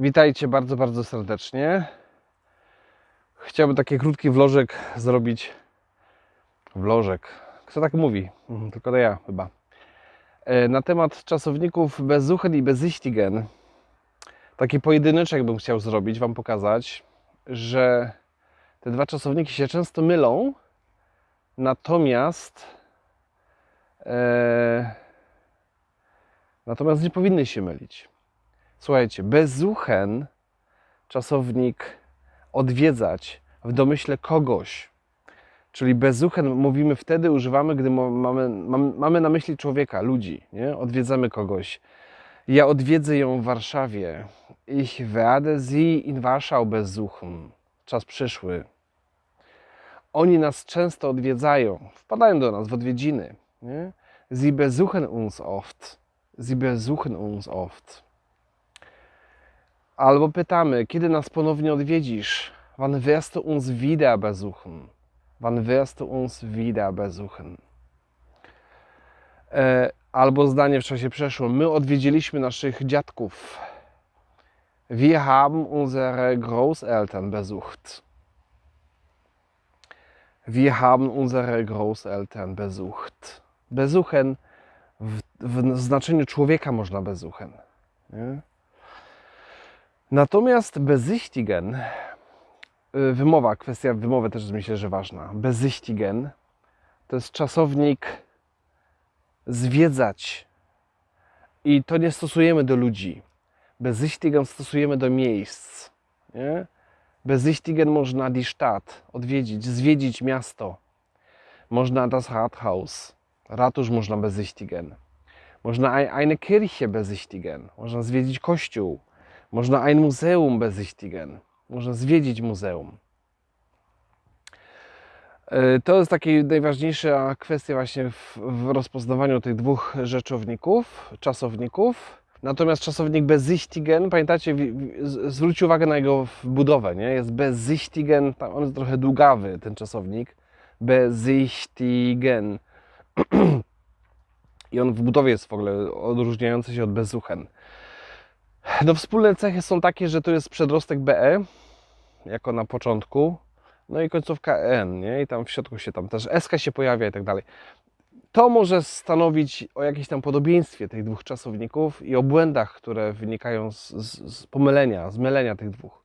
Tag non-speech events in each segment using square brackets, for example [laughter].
Witajcie bardzo, bardzo serdecznie. Chciałbym taki krótki vlożek zrobić. Vlożek. Kto tak mówi? Mhm, Tylko to ja chyba. E, Na temat czasowników bezuchen i bezichtigen. Taki pojedyneczek bym chciał zrobić, Wam pokazać, że te dwa czasowniki się często mylą, natomiast e, natomiast nie powinny się mylić. Słuchajcie, bezuchen, czasownik odwiedzać w domyśle kogoś. Czyli bezuchen mówimy wtedy, używamy, gdy mamy, mamy na myśli człowieka, ludzi, nie? Odwiedzamy kogoś. Ja odwiedzę ją w Warszawie. Ich werde sie in Warschau besuchen. Czas przyszły. Oni nas często odwiedzają, wpadają do nas w odwiedziny. Nie? Sie besuchen uns oft. Sie besuchen uns oft. Albo pytamy, kiedy nas ponownie odwiedzisz? Wann wirst du uns wieder besuchen? Wann wirst du uns wieder besuchen? E, albo zdanie w czasie przeszłym. My odwiedziliśmy naszych dziadków. Wir haben unsere Großeltern besucht. Wir haben unsere Großeltern besucht. Besuchen w, w znaczeniu człowieka można besuchen. Nie? Natomiast bezichtigen, y, wymowa, kwestia wymowy też myślę, że ważna. Bezichtigen to jest czasownik zwiedzać. I to nie stosujemy do ludzi. Bezichtigen stosujemy do miejsc. Nie? Bezichtigen można die Stadt, odwiedzić, zwiedzić miasto. Można das Rathaus, ratusz można bezichtigen. Można ein- eine Kirche bezichtigen, można zwiedzić kościół. Można ein Museum bezichtigen. Można zwiedzić muzeum. E, To jest taka najważniejsza kwestia właśnie w, w rozpoznawaniu tych dwóch rzeczowników, czasowników. Natomiast czasownik bezichtigen, pamiętacie, zwróćcie uwagę na jego budowę, nie? Jest bezichtigen, tam on jest trochę długawy, ten czasownik. Bezichtigen. [clears throat] I on w budowie jest w ogóle odróżniający się od bezuchen. No wspólne cechy są takie, że to jest przedrostek BE, jako na początku, no i końcówka N, nie? I tam w środku się tam też SK się pojawia i tak dalej. To może stanowić o jakimś tam podobieństwie tych dwóch czasowników i o błędach, które wynikają z, z, z pomylenia, z mylenia tych dwóch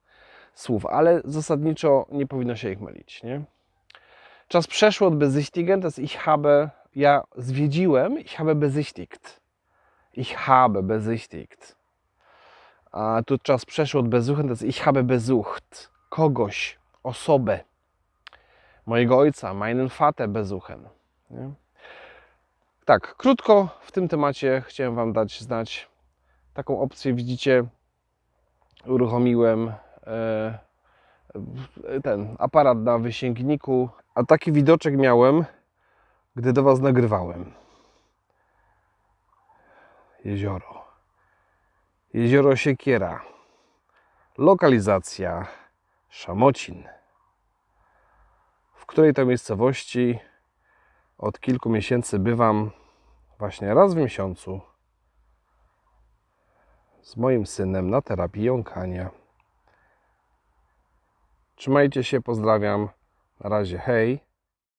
słów, ale zasadniczo nie powinno się ich mylić, nie? Czas przeszły od bezichtigen, to jest ich habe, ja zwiedziłem, ich habe besichtigt. Ich habe besichtigt. A tu czas przeszły od besuchen, to jest ich habe besucht. Kogoś, osobę. Mojego ojca, meinen Vater besuchen. Nie? Tak, krótko w tym temacie chciałem Wam dać znać. Taką opcję widzicie, uruchomiłem e, ten aparat na wysięgniku, a taki widoczek miałem, gdy do Was nagrywałem. Jezioro. Jezioro Siekiera. Lokalizacja Szamocin. W której to miejscowości od kilku miesięcy bywam właśnie raz w miesiącu z moim synem na terapii jąkania. Trzymajcie się, pozdrawiam. Na razie, hej.